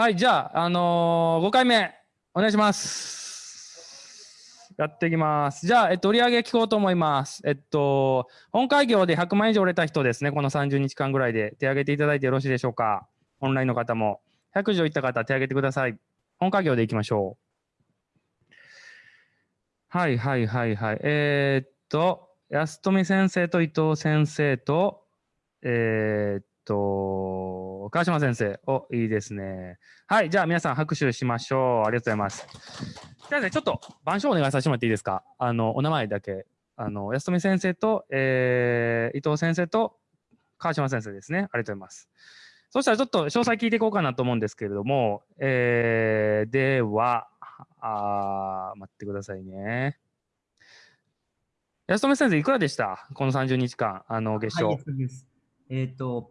はい、じゃあ、あのー、5回目、お願いします。やっていきます。じゃあ、えっと、売上聞こうと思います。えっと、本会業で100万以上売れた人ですね、この30日間ぐらいで手挙げていただいてよろしいでしょうか。オンラインの方も。100以上いった方、手挙げてください。本会業でいきましょう。はいはいはいはい。えー、っと、安富先生と伊藤先生と、えー、っと、川島先生。お、いいですね。はい、じゃあ皆さん拍手しましょう。ありがとうございます。じゃあね、ちょっと板書お願いさせてもらっていいですか？あの、お名前だけ。あの、安富先生と、えー、伊藤先生と川島先生ですね。ありがとうございます。そしたらちょっと詳細聞いていこうかなと思うんですけれども、えー、では、あ待ってくださいね。安富先生、いくらでした？この30日間、あの、月賞。はい、そうです。えっ、と、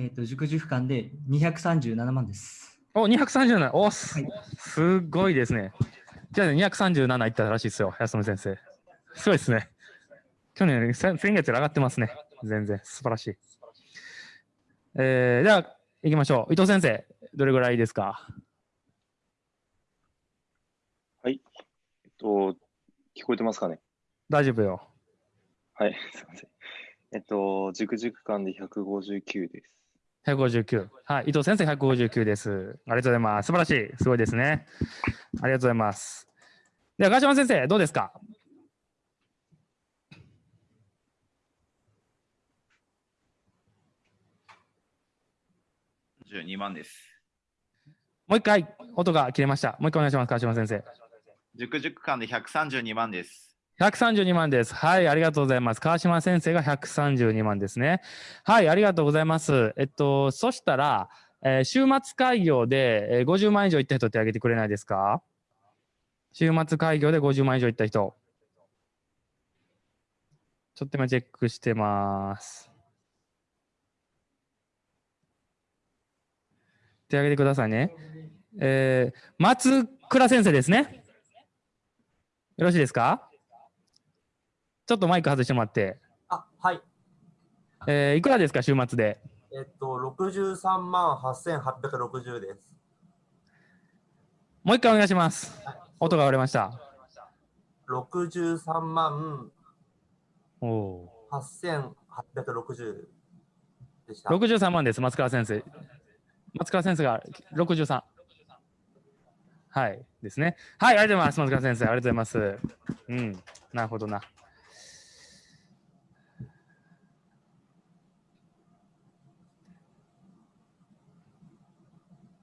えっ、と、塾塾間で237万です。お、237。お、すはいすごいですね。じゃあ、ね、237いったらしいですよ、安富先生。すごいですね。去年より先先月より上がってますね。全然、素晴らしい。えー、じゃあ、行きましょう。伊藤先生、どれぐらいですか？えっと、聞こえてますかね？大丈夫よ。はい、すいません。えっと、塾塾間で159です。159。はい、伊藤先生159です。ありがとうございます。素晴らしい。すごいですね。ありがとうございます。では、川島先生、どうですか？12万です。もう一回、音が切れました。もう一回お願いします、川島先生。塾塾間で132万です。132万です。はい、ありがとうございます。川島先生が132万ですね。はい、ありがとうございます。えっと、そしたら、えー週末開業で、えー50万以上いった人手挙げてくれないですか？週末開業で50万以上いった人。ちょっと今チェックしてます。手挙げてくださいね。えー松倉先生ですね。よろしいですか？ちょっとマイク外してもらって。あ、はい。えーいくらですか、週末で？えっと、63万8860です。もう一回お願いします。音が割れました。63万おお8860でした。ー。63万です、松川先生。松川先生が63。はい、ですね。はい、ありがとうございます、松川先生。ありがとうございます。うん、なるほどな。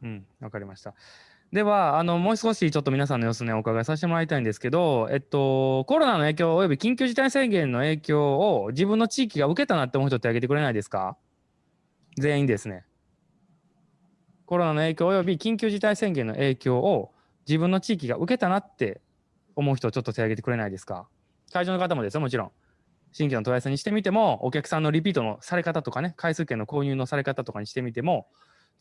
うん、わかりました。では、あの、もう少しちょっと皆さんの様子ね、お伺いさせてもらいたいんですけど、えっと、コロナの影響および緊急事態宣言の影響を自分の地域が受けたなって思う人って挙げてくれないですか？全員ですね。コロナの影響および緊急事態宣言の影響を自分の地域が受けたなって思う人ちょっと手挙げてくれないですか？会場の方もですよ、もちろん。新規の問い合わせにしてみても、お客さんのリピートのされ方とかね、回数券の購入のされ方とかにしてみても、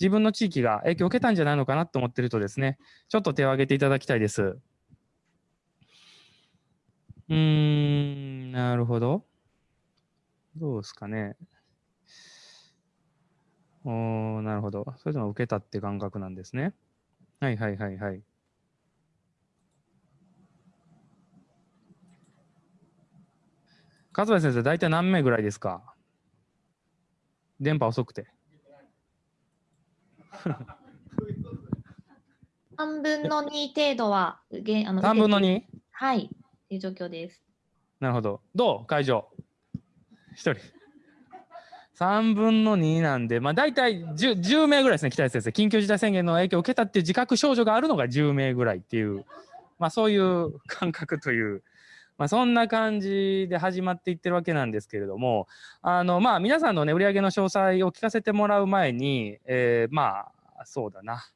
自分の地域が影響を受けたんじゃないのかなと思ってるとですね、ちょっと手を挙げていただきたいです。うーん、なるほど。どうですかね。おーなるほど。それでも受けたって感覚なんですね。はいはいはいはい。勝部先生、大体何名ぐらいですか？電波遅くて。3分の2程度は、げあの3分の受けて 2? はい、という状況です。なるほど。どう？会場。1人。3分の2なんで、まあ大体 10, 10名ぐらいですね、北谷先生。緊急事態宣言の影響を受けたっていう自覚症状があるのが10名ぐらいっていう、まあそういう感覚という、まあそんな感じで始まっていってるわけなんですけれども、あの、まあ皆さんのね、売上の詳細を聞かせてもらう前に、えーまあ、そうだな。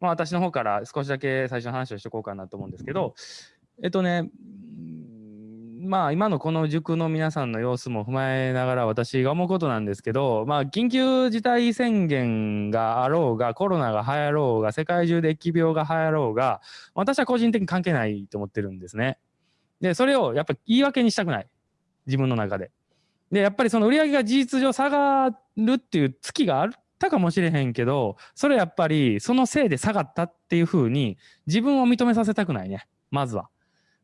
まあ私の方から少しだけ最初の話をしておこうかなと思うんですけど、えっとね、まあ今のこの塾の皆さんの様子も踏まえながら私が思うことなんですけど、まあ緊急事態宣言があろうが、コロナが流行ろうが、世界中で疫病が流行ろうが、私は個人的に関係ないと思ってるんですね。で、それをやっぱり言い訳にしたくない。自分の中で。で、やっぱりその売り上げが事実上下がるっていう月があったかもしれへんけど、それやっぱりそのせいで下がったっていうふうに自分を認めさせたくないね。まずは。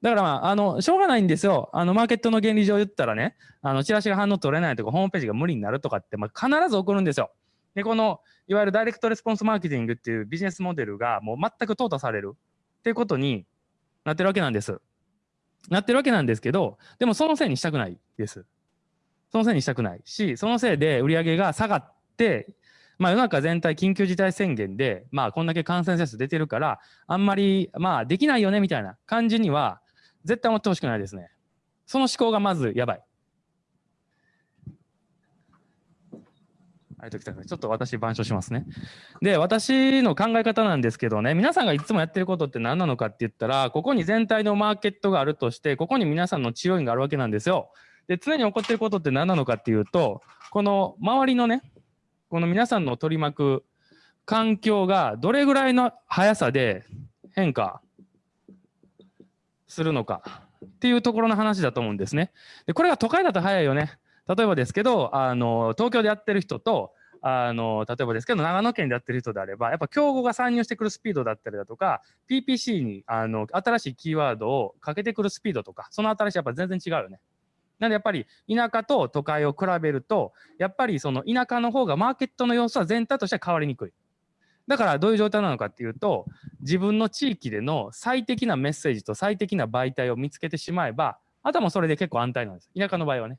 だからまあ、あの、しょうがないんですよ。あの、マーケットの原理上言ったらね、あの、チラシが反応取れないとか、ホームページが無理になるとかって、まあ、必ず起こるんですよ。で、この、いわゆるダイレクトレスポンスマーケティングっていうビジネスモデルがもう全く淘汰されるっていうことになってるわけなんです。なってるわけなんですけど、でもそのせいにしたくないです。そのせいにしたくないし、そのせいで売り上げが下がって、まあ世の中全体緊急事態宣言で、まあこんだけ感染者数出てるから、あんまり、まあできないよねみたいな感じには絶対思ってほしくないですね。その思考がまずやばい。ちょっと私、板書しますね。で、私の考え方なんですけどね、皆さんがいつもやってることって何なのかって言ったら、ここに全体のマーケットがあるとして、ここに皆さんの治療院があるわけなんですよ。で、常に起こってることって何なのかっていうと、この周りのね、この皆さんの取り巻く環境がどれぐらいの速さで変化するのかっていうところの話だと思うんですね。で、これが都会だと早いよね。例えばですけど、あの、東京でやってる人と、あの、例えばですけど、長野県でやってる人であれば、やっぱ競合が参入してくるスピードだったりだとか、PPC に、あの、新しいキーワードをかけてくるスピードとか、その新しいやっぱ全然違うよね。なんでやっぱり田舎と都会を比べると、やっぱりその田舎の方がマーケットの様子は全体としては変わりにくい。だからどういう状態なのかっていうと、自分の地域での最適なメッセージと最適な媒体を見つけてしまえば、あとはもうそれで結構安泰なんです。田舎の場合はね。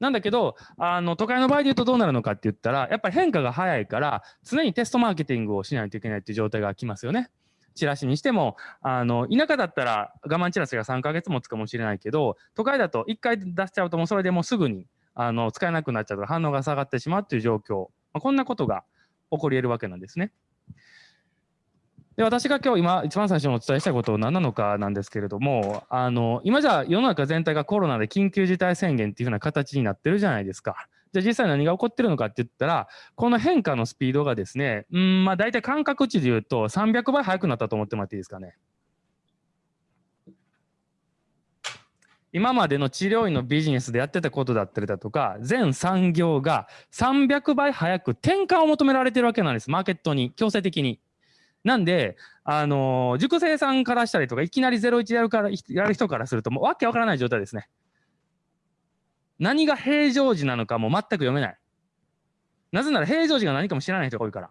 なんだけど、あの、都会の場合で言うとどうなるのかって言ったら、やっぱり変化が早いから、常にテストマーケティングをしないといけないっていう状態が来ますよね。チラシにしても、あの、田舎だったら我慢チラシが3ヶ月持つかもしれないけど、都会だと1回出しちゃうともうそれでもうすぐに、あの、使えなくなっちゃうと反応が下がってしまうっていう状況。まあ、こんなことが起こり得るわけなんですね。で私が今日今一番最初にお伝えしたいことは何なのかなんですけれどもあの今じゃ世の中全体がコロナで緊急事態宣言っていうふうな形になってるじゃないですか。じゃあ実際何が起こってるのかって言ったらこの変化のスピードがですねうんまあ大体感覚値で言うと300倍速くなったと思ってもらっていいですかね。今までの治療院のビジネスでやってたことだったりだとか全産業が300倍早く転換を求められてるわけなんですマーケットに強制的に。なんで、あのー塾生さんからしたりとか、いきなり01やるから、やる人からすると、もうわけわからない状態ですね。何が平常時なのかも全く読めない。なぜなら平常時が何かも知らない人が多いから。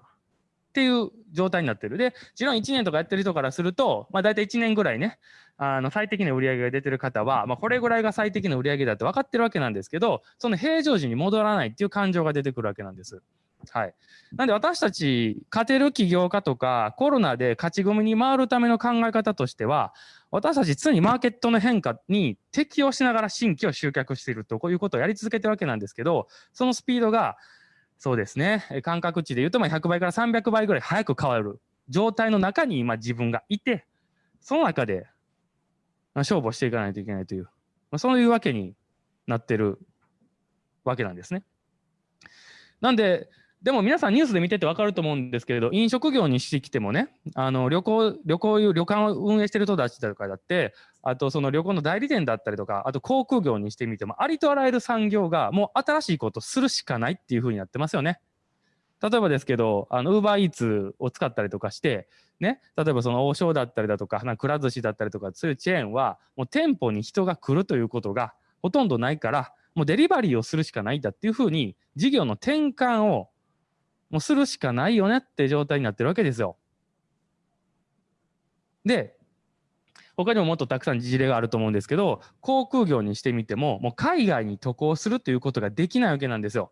っていう状態になってる。で、治療院1年とかやってる人からすると、まあ大体1年ぐらいね、あの最適な売り上げが出てる方は、まあこれぐらいが最適な売り上げだって分かってるわけなんですけど、その平常時に戻らないっていう感情が出てくるわけなんです。はい。なんで私たち、勝てる起業家とか、コロナで勝ち組に回るための考え方としては、私たち常にマーケットの変化に適応しながら新規を集客していると、こういうことをやり続けてるわけなんですけど、そのスピードが、そうですね、感覚値で言うと、まあ100倍から300倍ぐらい早く変わる状態の中に今自分がいて、その中でまあ勝負をしていかないといけないという、まあ、そういうわけになってるわけなんですね。なんで、でも皆さんニュースで見てて分かると思うんですけれど、飲食業にしてきてもね、あの旅行、旅行、旅館を運営してる人たちとかだって、あとその旅行の代理店だったりとか、あと航空業にしてみても、ありとあらゆる産業がもう新しいことするしかないっていうふうになってますよね。例えばですけど、あの、ウーバーイーツを使ったりとかして、ね、例えばその王将だったりだとか、なくら寿司だったりとか、そういうチェーンは、もう店舗に人が来るということがほとんどないから、もうデリバリーをするしかないんだっていうふうに、事業の転換をもうするしかないよねって状態になってるわけですよ。で、他にももっとたくさん事例があると思うんですけど、航空業にしてみても、もう海外に渡航するということができないわけなんですよ。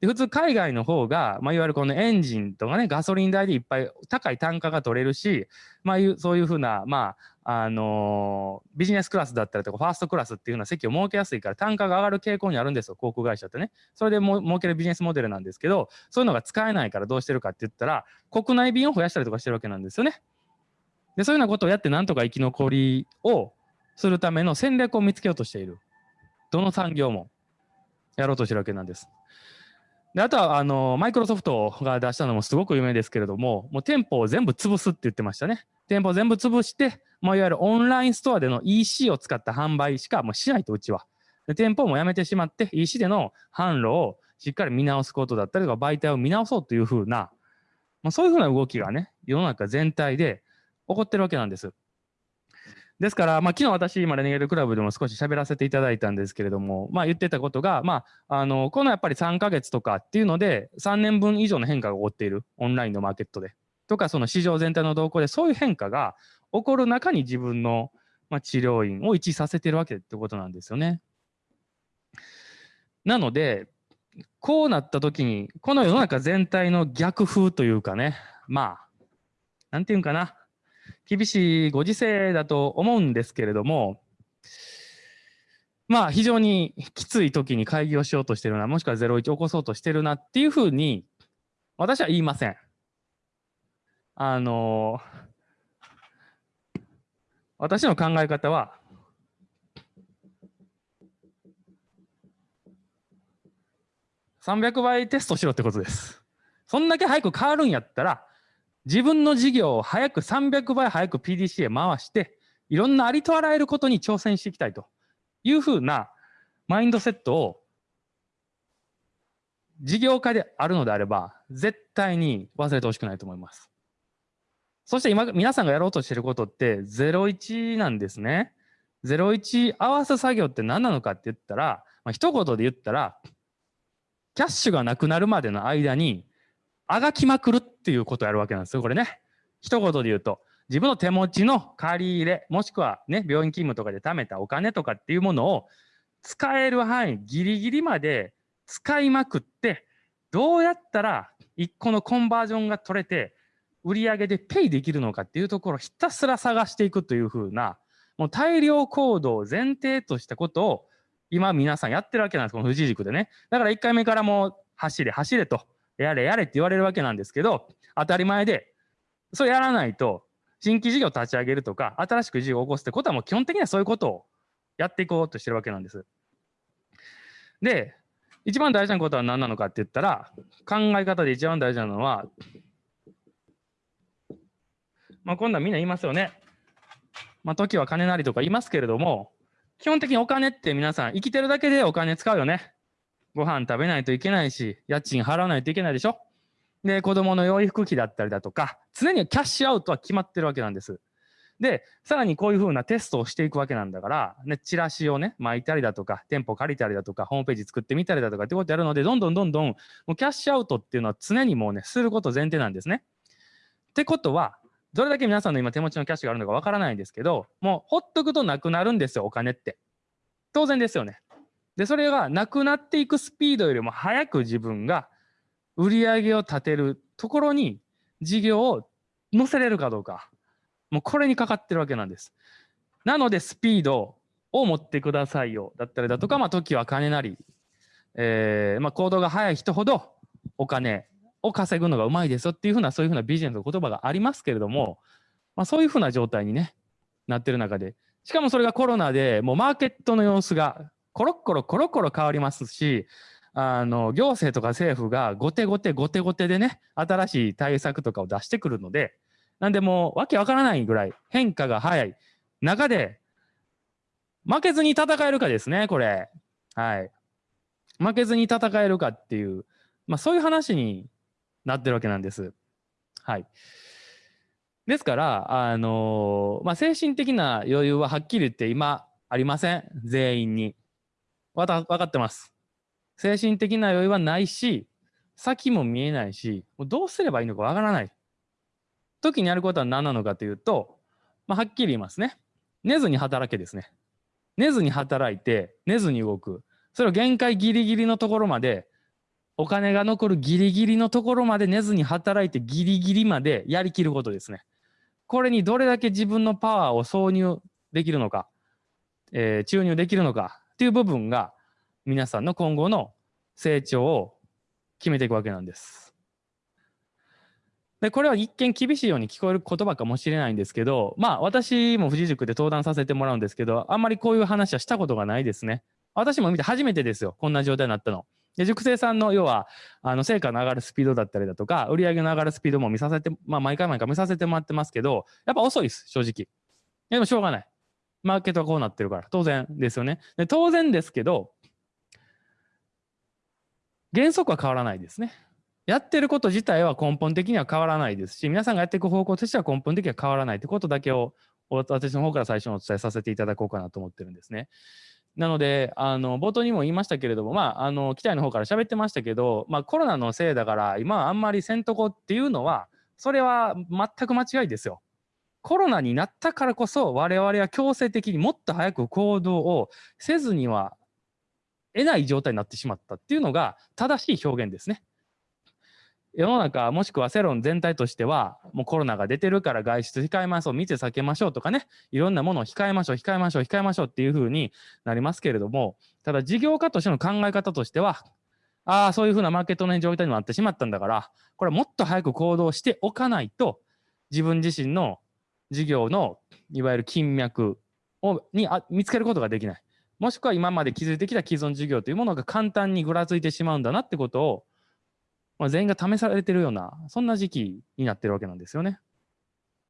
で普通海外の方が、まあ、いわゆるこのエンジンとかね、ガソリン代でいっぱい高い単価が取れるし、まあ、そういうふうな、まあ、あのービジネスクラスだったりとか、ファーストクラスっていうふうな席を設けやすいから単価が上がる傾向にあるんですよ、航空会社ってね。それでも設けるビジネスモデルなんですけど、そういうのが使えないからどうしてるかって言ったら、国内便を増やしたりとかしてるわけなんですよね。で、そういうようなことをやってなんとか生き残りをするための戦略を見つけようとしている。どの産業もやろうとしてるわけなんです。であとはあのマイクロソフトが出したのもすごく有名ですけれども、もう店舗を全部潰すって言ってましたね。店舗を全部潰して、もういわゆるオンラインストアでの EC を使った販売しかもうしないと、うちは。で店舗もやめてしまって、EC での販路をしっかり見直すことだったりとか、媒体を見直そうというふうな、まあ、そういうふうな動きがね、世の中全体で起こってるわけなんです。ですから、まあ、昨日私、今、レネゲードクラブでも少し喋らせていただいたんですけれども、まあ、言ってたことが、まあ、あの、このやっぱり3ヶ月とかっていうので、3年分以上の変化が起こっている、オンラインのマーケットで。とか、その市場全体の動向で、そういう変化が起こる中に自分の、まあ、治療院を位置させてるわけってことなんですよね。なので、こうなった時に、この世の中全体の逆風というかね、まあ、なんていうんかな、厳しいご時世だと思うんですけれども、まあ非常にきつい時に会議をしようとしてるな、もしくは01起こそうとしてるなっていうふうに、私は言いません。あの、私の考え方は、300倍テストしろってことです。そんだけ早く変わるんやったら、自分の事業を早く300倍早く PDC へ回して、いろんなありとあらゆることに挑戦していきたいというふうなマインドセットを事業家であるのであれば、絶対に忘れてほしくないと思います。そして今、皆さんがやろうとしていることって01なんですね。01合わせ作業って何なのかって言ったら、まあ、一言で言ったら、キャッシュがなくなるまでの間に、あがきまくるっっていうことをやるわけなんですよ、これね。一言で言うと、自分の手持ちの借り入れ、もしくはね、病院勤務とかで貯めたお金とかっていうものを使える範囲ギリギリまで使いまくって、どうやったら一個のコンバージョンが取れて、売り上げでペイできるのかっていうところをひたすら探していくというふうな、もう大量行動を前提としたことを今皆さんやってるわけなんです、この富士塾でね。だから1回目からもう走れ走れと、やれやれって言われるわけなんですけど、当たり前で、そうやらないと、新規事業立ち上げるとか、新しく事業を起こすってことはもう基本的にはそういうことをやっていこうとしてるわけなんです。で、一番大事なことは何なのかって言ったら、考え方で一番大事なのは、まあ今度はみんな言いますよね。まあ時は金なりとか言いますけれども、基本的にお金って皆さん生きてるだけでお金使うよね。ご飯食べないといけないし、家賃払わないといけないでしょ？で、子供の養育費だったりだとか、常にキャッシュアウトは決まってるわけなんです。で、さらにこういうふうなテストをしていくわけなんだから、ね、チラシをね、巻いたりだとか、店舗借りたりだとか、ホームページ作ってみたりだとかってことやるので、どんどんどんどん、もうキャッシュアウトっていうのは常にもうね、すること前提なんですね。ってことは、どれだけ皆さんの今手持ちのキャッシュがあるのかわからないんですけど、もうほっとくとなくなるんですよ、お金って。当然ですよね。で、それがなくなっていくスピードよりも早く自分が売り上げを立てるところに事業を載せれるかどうか。もうこれにかかってるわけなんです。なのでスピードを持ってくださいよ。だったりだとか、まあ時は金なり、えー、まあ行動が早い人ほどお金を稼ぐのがうまいですよっていうふうなそういうふうなビジネスの言葉がありますけれども、まあそういうふうな状態にね、なってる中で、しかもそれがコロナでもうマーケットの様子がコロッコロコロコロ変わりますし、あの行政とか政府が後手後手後手後手でね、新しい対策とかを出してくるので、なんでもうわけわからないぐらい変化が早い中で、負けずに戦えるかですね、これ。はい。負けずに戦えるかっていう、まあそういう話になってるわけなんです。はい。ですから、あのまあ精神的な余裕ははっきり言って今ありません。全員に。わた分かってます。精神的な余裕はないし、先も見えないし、もうどうすればいいのかわからない。時にやることは何なのかというと、まあ、はっきり言いますね。寝ずに働けですね。寝ずに働いて、寝ずに動く。それを限界ギリギリのところまで、お金が残るギリギリのところまで寝ずに働いてギリギリまでやりきることですね。これにどれだけ自分のパワーを挿入できるのか、えー注入できるのかっていう部分が皆さんの今後の成長を決めていくわけなんです。で、これは一見厳しいように聞こえる言葉かもしれないんですけど、まあ私も富士塾で登壇させてもらうんですけど、あんまりこういう話はしたことがないですね。私も見て初めてですよ、こんな状態になったの。で、塾生さんの要は、あの、成果の上がるスピードだったりだとか、売り上げの上がるスピードも見させて、まあ毎回毎回見させてもらってますけど、やっぱ遅いです、正直。でもしょうがない。マーケットはこうなってるから、当然ですよね。で当然ですけど、原則は変わらないですね。やってること自体は根本的には変わらないですし、皆さんがやっていく方向としては根本的には変わらないということだけを私の方から最初にお伝えさせていただこうかなと思ってるんですね。なので、あの冒頭にも言いましたけれども、まあ、あの機体の方から喋ってましたけど、まあ、コロナのせいだから、今はあんまりせんとこっていうのは、それは全く間違いですよ。コロナになったからこそ、我々は強制的にもっと早く行動をせずには得ない状態になってしまったっていうのが正しい表現ですね。世の中もしくは世論全体としてはもうコロナが出てるから外出控えましょう密避けましょうとかねいろんなものを控えましょう控えましょう控えましょうっていうふうになりますけれどもただ事業家としての考え方としてはああそういうふうなマーケットの状態になってしまったんだからこれはもっと早く行動しておかないと自分自身の事業のいわゆる金脈をにあ見つけることができないもしくは今まで築いてきた既存事業というものが簡単にぐらついてしまうんだなってことをまあ、全員が試されてるような、そんな時期になってるわけなんですよね。